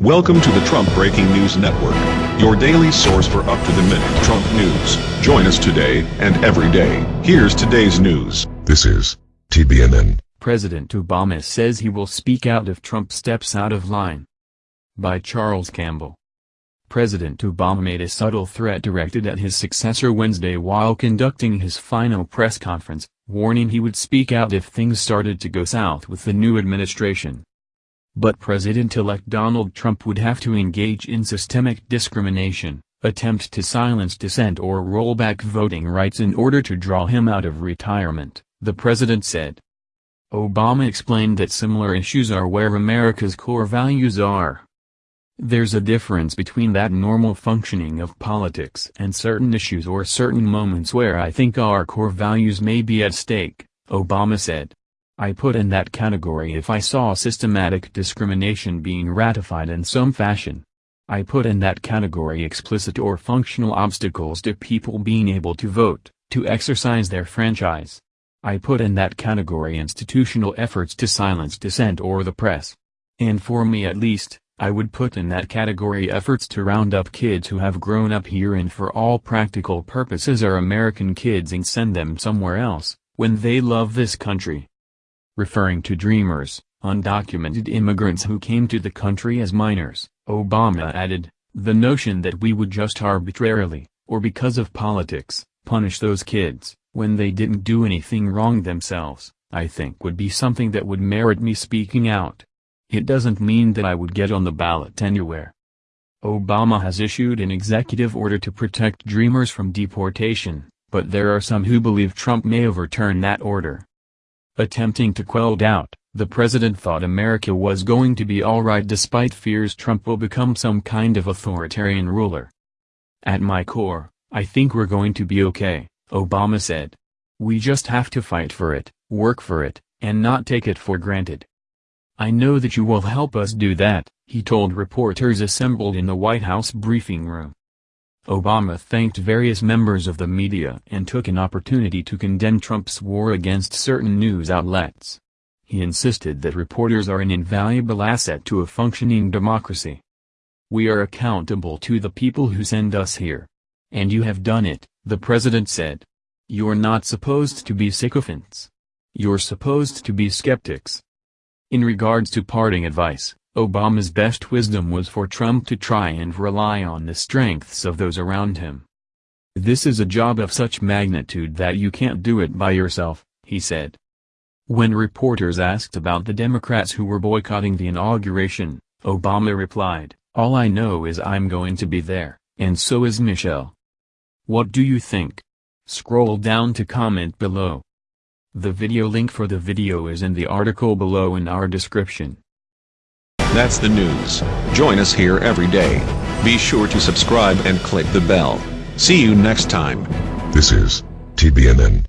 Welcome to the Trump Breaking News Network, your daily source for up-to-the-minute Trump news. Join us today and every day. Here's today's news. This is TBNN. President Obama says he will speak out if Trump steps out of line. By Charles Campbell. President Obama made a subtle threat directed at his successor Wednesday while conducting his final press conference, warning he would speak out if things started to go south with the new administration. But President-elect Donald Trump would have to engage in systemic discrimination, attempt to silence dissent or roll back voting rights in order to draw him out of retirement, the president said. Obama explained that similar issues are where America's core values are. There's a difference between that normal functioning of politics and certain issues or certain moments where I think our core values may be at stake, Obama said. I put in that category if I saw systematic discrimination being ratified in some fashion. I put in that category explicit or functional obstacles to people being able to vote, to exercise their franchise. I put in that category institutional efforts to silence dissent or the press. And for me at least, I would put in that category efforts to round up kids who have grown up here and for all practical purposes are American kids and send them somewhere else, when they love this country referring to dreamers, undocumented immigrants who came to the country as minors, Obama added, the notion that we would just arbitrarily, or because of politics, punish those kids, when they didn't do anything wrong themselves, I think would be something that would merit me speaking out. It doesn't mean that I would get on the ballot anywhere. Obama has issued an executive order to protect dreamers from deportation, but there are some who believe Trump may overturn that order. Attempting to quell doubt, the president thought America was going to be alright despite fears Trump will become some kind of authoritarian ruler. At my core, I think we're going to be okay, Obama said. We just have to fight for it, work for it, and not take it for granted. I know that you will help us do that, he told reporters assembled in the White House briefing room. Obama thanked various members of the media and took an opportunity to condemn Trump's war against certain news outlets. He insisted that reporters are an invaluable asset to a functioning democracy. We are accountable to the people who send us here. And you have done it, the president said. You're not supposed to be sycophants. You're supposed to be skeptics. In regards to parting advice, Obama's best wisdom was for Trump to try and rely on the strengths of those around him. This is a job of such magnitude that you can't do it by yourself, he said. When reporters asked about the Democrats who were boycotting the inauguration, Obama replied, All I know is I'm going to be there, and so is Michelle. What do you think? Scroll down to comment below. The video link for the video is in the article below in our description. That's the news. Join us here every day. Be sure to subscribe and click the bell. See you next time. This is TBNN.